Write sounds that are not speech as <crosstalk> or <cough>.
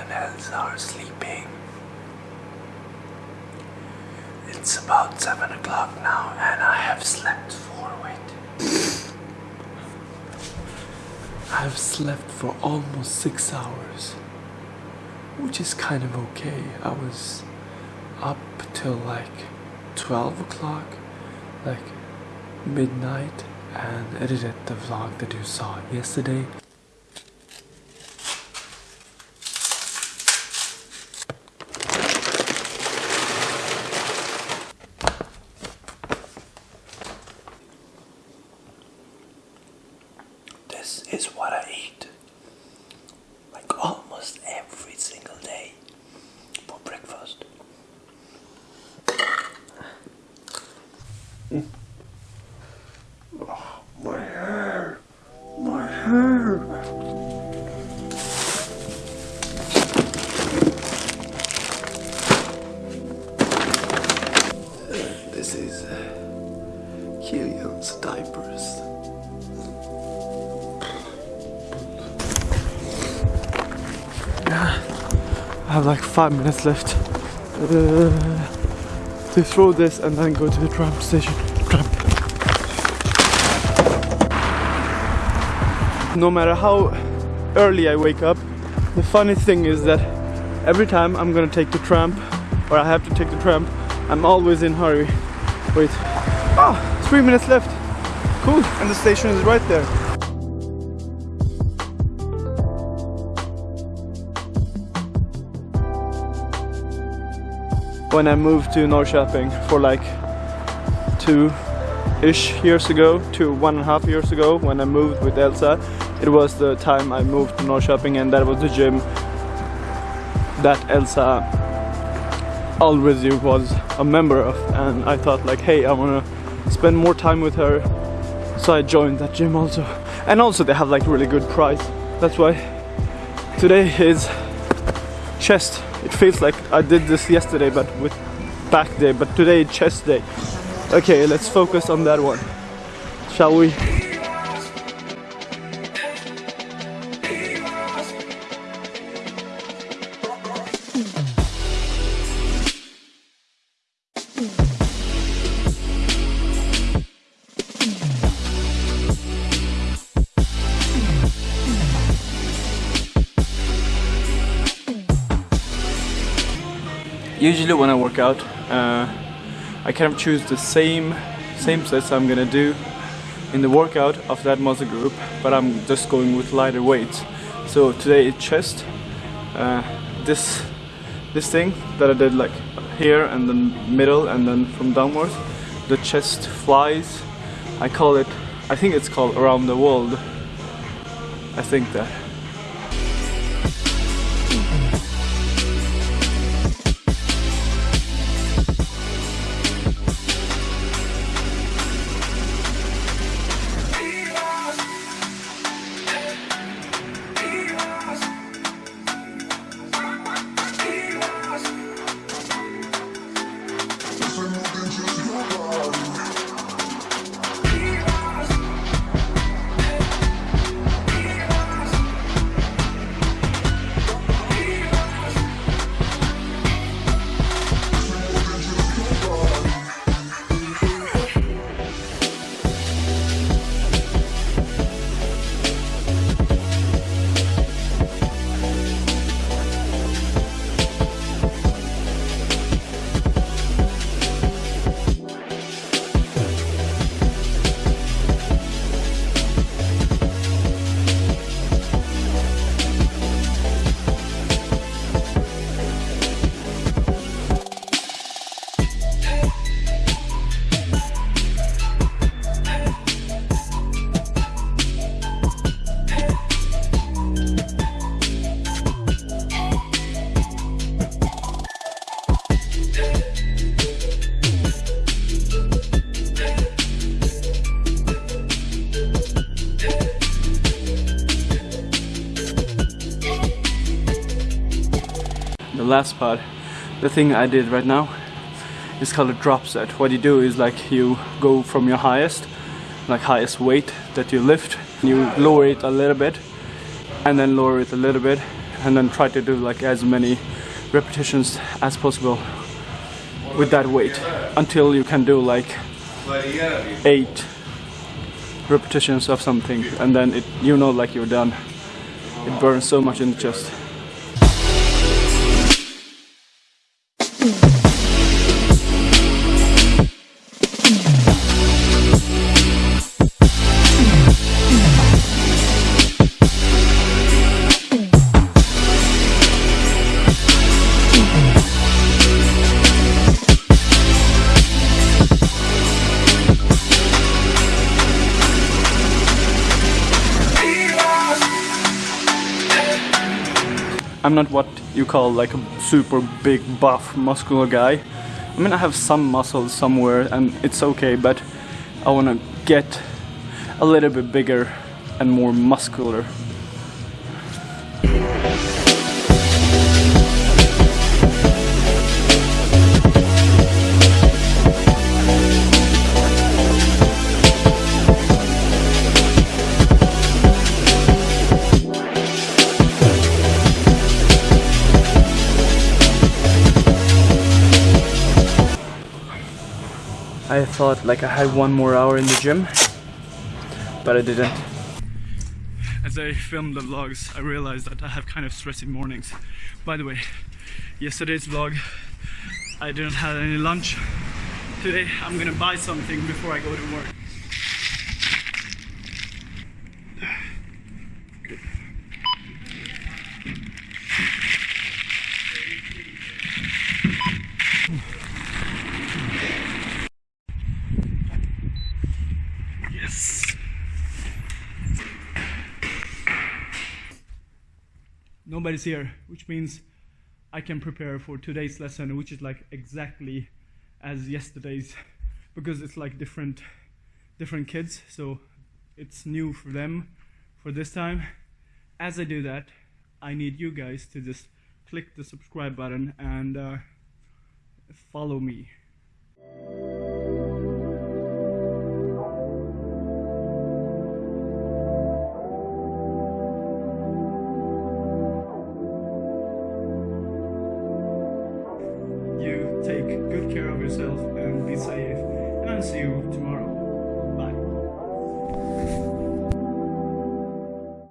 and Elsa are sleeping. It's about 7 o'clock now and I have slept for, wait. I've slept for almost 6 hours. Which is kind of okay. I was up till like 12 o'clock, like midnight, and edited the vlog that you saw yesterday. This is what I eat. Like almost every single day for breakfast. Mm. Oh, my hair! My hair! I have like five minutes left uh, to throw this and then go to the tram station. Tram. No matter how early I wake up, the funny thing is that every time I'm gonna take the tram or I have to take the tram, I'm always in hurry. Wait. Ah, Oh, three minutes left. Cool. And the station is right there. When I moved to Norrköping for like two-ish years ago, two one and a half years ago when I moved with Elsa. It was the time I moved to Norrköping and that was the gym that Elsa already was a member of. And I thought like hey I wanna spend more time with her. So I joined that gym also. And also they have like really good price. That's why today is chest it feels like I did this yesterday but with back day but today chest day. Okay let's focus on that one. Shall we usually when I work out uh, I kind of choose the same same sets I'm gonna do in the workout of that muscle group but I'm just going with lighter weights. So today it's chest uh, this this thing that I did like here and then middle and then from downwards. The chest flies. I call it I think it's called around the world. I think that last part. The thing I did right now is called a drop set. What you do is like you go from your highest like highest weight that you lift you lower it a little bit and then lower it a little bit and then try to do like as many repetitions as possible with that weight until you can do like eight repetitions of something and then it you know like you're done. It burns so much in the chest Mm. I'm not what you call like a super big buff muscular guy. I mean I have some muscles somewhere and it's okay but I wanna get a little bit bigger and more muscular. I thought like I had one more hour in the gym, but I didn't. As I filmed the vlogs, I realized that I have kind of stressy mornings. By the way, yesterday's vlog, I didn't have any lunch. Today I'm gonna buy something before I go to work. Nobody's here, which means I can prepare for today's lesson, which is like exactly as yesterday's, <laughs> because it's like different, different kids. So it's new for them for this time. As I do that, I need you guys to just click the subscribe button and uh, follow me. yourself and be safe. And I'll see you tomorrow.